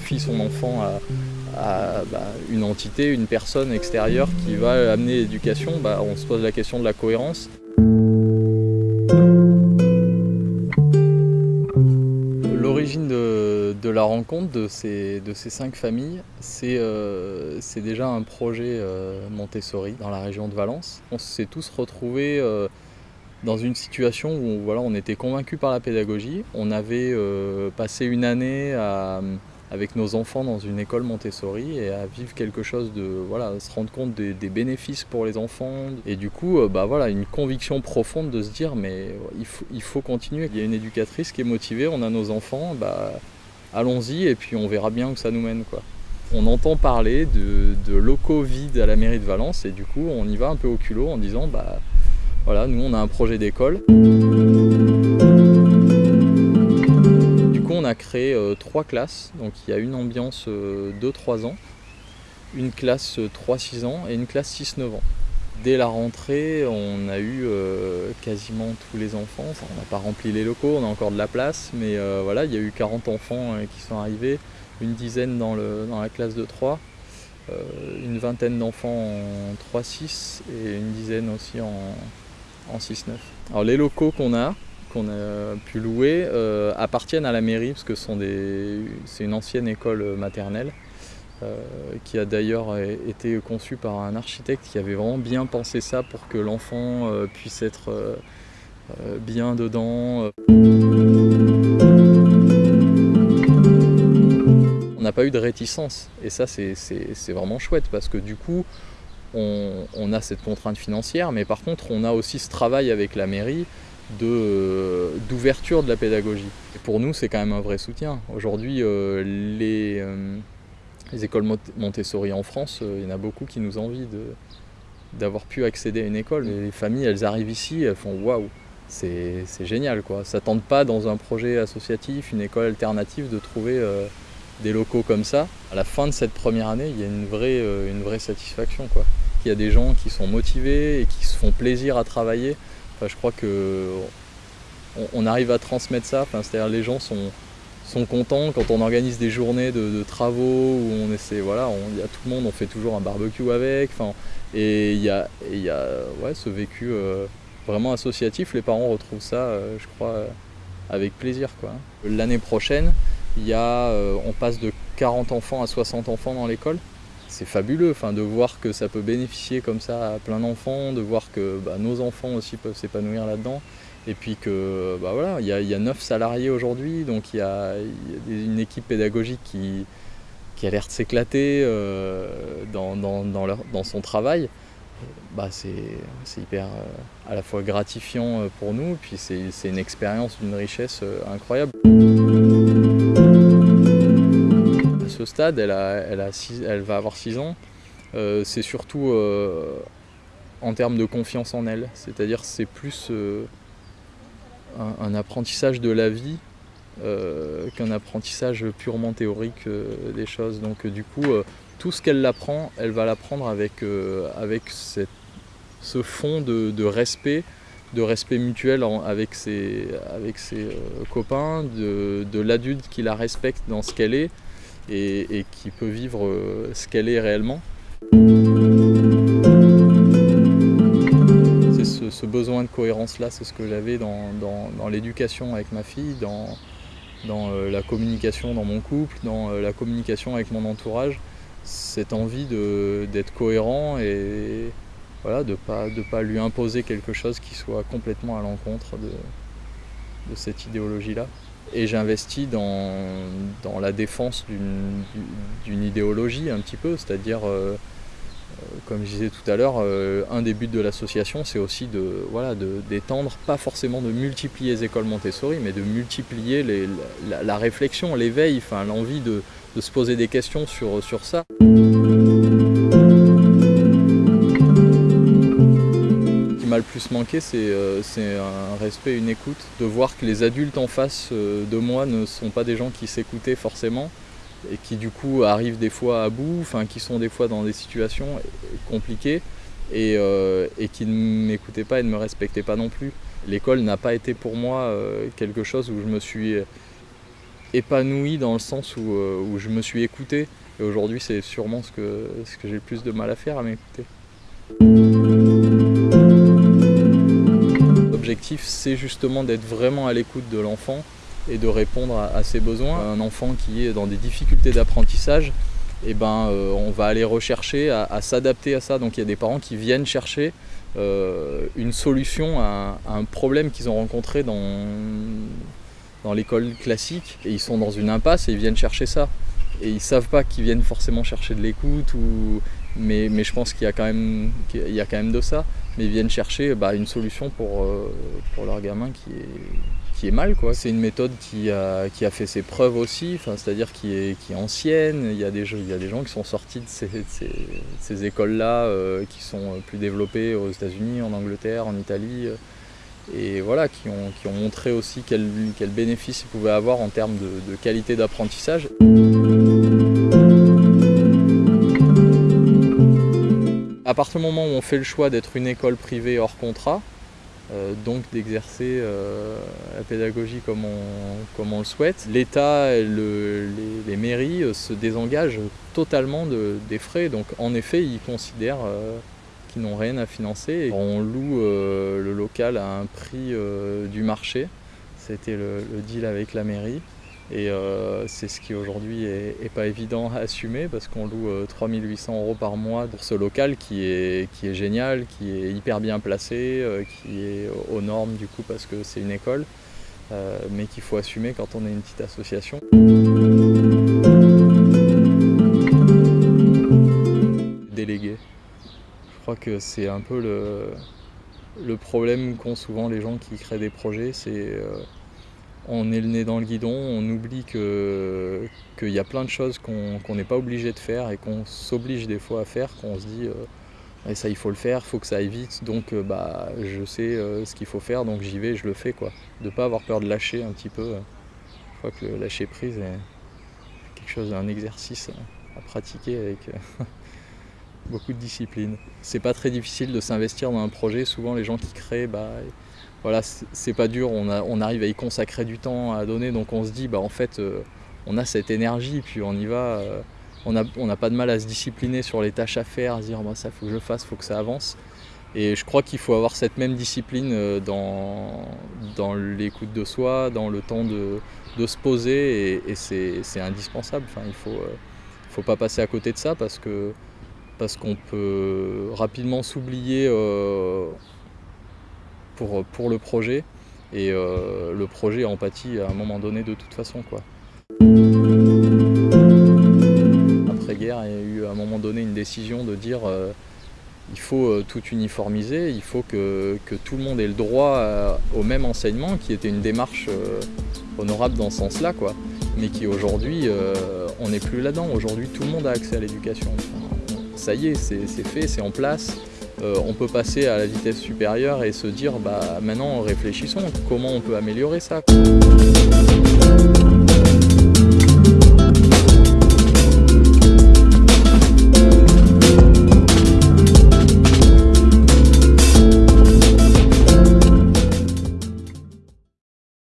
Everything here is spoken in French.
confie son enfant à, bah, une entité, une personne extérieure qui va amener l'éducation, bah, on se pose la question de la cohérence. L'origine de, la rencontre de ces, cinq familles, c'est euh, déjà un projet euh, Montessori dans la région de Valence. On s'est tous retrouvés euh, dans une situation où on était convaincus par la pédagogie. On avait passé une année avec nos enfants dans une école Montessori et à vivre quelque chose de voilà, se rendre compte des, bénéfices pour les enfants et du coup bah voilà une conviction profonde de se dire mais il faut, il faut continuer. Il y a une éducatrice qui est motivée, on a nos enfants, bah allons-y et puis on verra bien où ça nous mène. Quoi. On entend parler de, locaux vides à la mairie de Valence et du coup on y va un peu au culot en disant bah voilà nous on a un projet d'école. A créé euh, trois classes, donc il y a une ambiance euh, 2-3 ans, une classe 3-6 ans et une classe 6-9 ans. Dès la rentrée, on a eu euh, quasiment tous les enfants. on n'a pas rempli les locaux, on a encore de la place, mais euh, voilà, il y a eu 40 enfants euh, qui sont arrivés, une dizaine dans, la classe de 3, une vingtaine d'enfants en 3-6 et une dizaine aussi en, 6-9. Alors les locaux qu'on a, qu'on a pu louer, appartiennent à la mairie parce que c'est une ancienne école maternelle. Euh, qui a d'ailleurs été conçu par un architecte qui avait vraiment bien pensé ça pour que l'enfant euh, puisse être euh, bien dedans. On n'a pas eu de réticence et ça c'est vraiment chouette parce que du coup on, a cette contrainte financière mais par contre on a aussi ce travail avec la mairie d'ouverture de, la pédagogie. Et pour nous c'est quand même un vrai soutien. Aujourd'hui les les écoles Montessori en France, euh, il y en a beaucoup qui nous envient d'avoir pu accéder à une école. Les familles, elles arrivent ici, elles font waouh, c'est génial quoi. Ça tente pas dans un projet associatif, une école alternative de trouver euh, des locaux comme ça. À la fin de cette première année, il y a une vraie, euh, une vraie satisfaction quoi. Il y a des gens qui sont motivés et qui se font plaisir à travailler. Je crois que on, arrive à transmettre ça. C'est-à-dire les gens sont, sont contents quand on organise des journées de, travaux où on essaie, voilà, il y a tout le monde, on fait toujours un barbecue avec, et il y a, y a ouais, ce vécu euh, vraiment associatif, les parents retrouvent ça, euh, je crois, euh, avec plaisir. L'année prochaine, y a, on passe de 40 enfants à 60 enfants dans l'école. C'est fabuleux enfin, de voir que ça peut bénéficier comme ça à plein d'enfants, de voir que bah, nos enfants aussi peuvent s'épanouir là-dedans. Et puis que bah voilà, il y, a, il 9 salariés aujourd'hui, donc il y, a, une équipe pédagogique qui, qui a l'air de s'éclater euh, dans, dans, son travail. Bah c'est hyper euh, à la fois gratifiant euh, pour nous, puis c'est une expérience d'une richesse incroyable. Stade, elle, elle va avoir 6 ans. c'est surtout en termes de confiance en elle, c'est-à-dire c'est plus un, apprentissage de la vie euh, qu'un apprentissage purement théorique euh, des choses. Donc euh, du coup, tout ce qu'elle apprend, elle va l'apprendre avec, avec ce fond de, respect, de respect mutuel avec ses copains, de, l'adulte qui la respecte dans ce qu'elle est et, qui peut vivre ce qu'elle est réellement. ce besoin de cohérence-là, c'est ce que j'avais dans, l'éducation avec ma fille, dans, euh, la communication dans mon couple, dans euh, la communication avec mon entourage. Cette envie d'être cohérent et voilà, de ne pas, pas lui imposer quelque chose qui soit complètement à l'encontre de, cette idéologie-là. Et j'investis dans, la défense d'une idéologie un petit peu, c'est-à-dire euh, comme je disais tout à l'heure, euh, un des buts de l'association, c'est aussi de voilà d'étendre, pas forcément de multiplier les écoles Montessori, mais de multiplier la, réflexion, l'éveil, l'envie de, se poser des questions sur, sur ça. Ce qui m'a le plus manqué, euh, c'est un respect, une écoute, de voir que les adultes en face euh, de moi ne sont pas des gens qui s'écoutaient forcément, et qui du coup arrivent des fois à bout, enfin qui sont des fois dans des situations compliquées et, euh, qui ne m'écoutaient pas et ne me respectaient pas non plus. L'école n'a pas été pour moi quelque chose où je me suis épanoui dans le sens où, je me suis écouté. Et aujourd'hui, c'est sûrement ce que j'ai le plus de mal à faire, à m'écouter. C'est justement d'être vraiment à l'écoute de l'enfant et de répondre à, ses besoins. Un enfant qui est dans des difficultés d'apprentissage, eh ben, euh, on va aller rechercher à, s'adapter à ça. Donc il y a des parents qui viennent chercher euh, une solution à, un problème qu'ils ont rencontré dans, dans l'école classique et ils sont dans une impasse et ils viennent chercher ça. Et ils savent pas qu'ils viennent forcément chercher de l'écoute, ou... mais, mais je pense qu'il y, y a quand même de ça. Mais ils viennent chercher bah, une solution pour, euh, pour leur gamin qui est, qui est mal. C'est une méthode qui a, qui a fait ses preuves aussi, c'est-à-dire qui est, qui ancienne. Il y, a des, il y a des gens qui sont sortis de ces, écoles-là, euh, qui sont plus développées aux États-Unis, en Angleterre, en Italie, euh, et voilà, qui ont, qui ont montré aussi quel, quel bénéfice ils pouvaient avoir en termes de qualité d'apprentissage. À partir du moment où on fait le choix d'être une école privée hors contrat, euh, donc d'exercer euh, la pédagogie comme on, le souhaite. L'État et les, mairies euh, se désengagent totalement des frais, donc en effet ils considèrent qu'ils n'ont rien à financer. On loue le local à un prix du marché, c'était le deal avec la mairie. Et euh, c'est ce qui aujourd'hui est, pas évident à assumer parce qu'on loue 3800 euh, euros par mois pour ce local qui est, qui est génial, qui est hyper bien placé, euh, qui est aux normes du coup parce que c'est une école, mais qu'il faut assumer quand on est une petite association. Délégué. Je crois que c'est un peu le, le problème qu'ont souvent les gens qui créent des projets, c'est on est le nez dans le guidon, on oublie qu'il y a plein de choses qu'on n'est pas obligé de faire et qu'on s'oblige des fois à faire, qu'on se dit euh, ça il faut le faire, il faut que ça aille vite, donc euh, bah, je sais euh, ce qu'il faut faire, donc j'y vais, je le fais. quoi. De ne pas avoir peur de lâcher un petit peu. Je crois que lâcher prise est quelque chose, un exercice à pratiquer avec beaucoup de discipline. C'est pas très difficile de s'investir dans un projet, souvent les gens qui créent, bah, voilà, c'est pas dur, on, arrive à y consacrer du temps à donner, donc on se dit, bah en fait, euh, on a cette énergie, puis on y va, euh, on n'a pas de mal à se discipliner sur les tâches à faire, à se dire, bah, ça faut que je fasse, faut que ça avance. Et je crois qu'il faut avoir cette même discipline euh, dans, l'écoute de soi, dans le temps de, se poser, et, c'est indispensable. Enfin, il faut, faut pas passer à côté de ça parce parce qu'on peut rapidement s'oublier pour, le projet. Et euh, le projet empathie à un moment donné de toute façon. Quoi. Après-guerre, il y a eu à un moment donné une décision de dire euh, il faut euh, tout uniformiser, il faut que, tout le monde ait le droit au même enseignement, qui était une démarche honorable dans ce sens-là, quoi. mais qui aujourd'hui, on n'est plus là-dedans. Aujourd'hui, tout le monde a accès à l'éducation. ça y est, c'est fait, c'est en place. Euh, on peut passer à la vitesse supérieure et se dire bah maintenant réfléchissons, comment on peut améliorer ça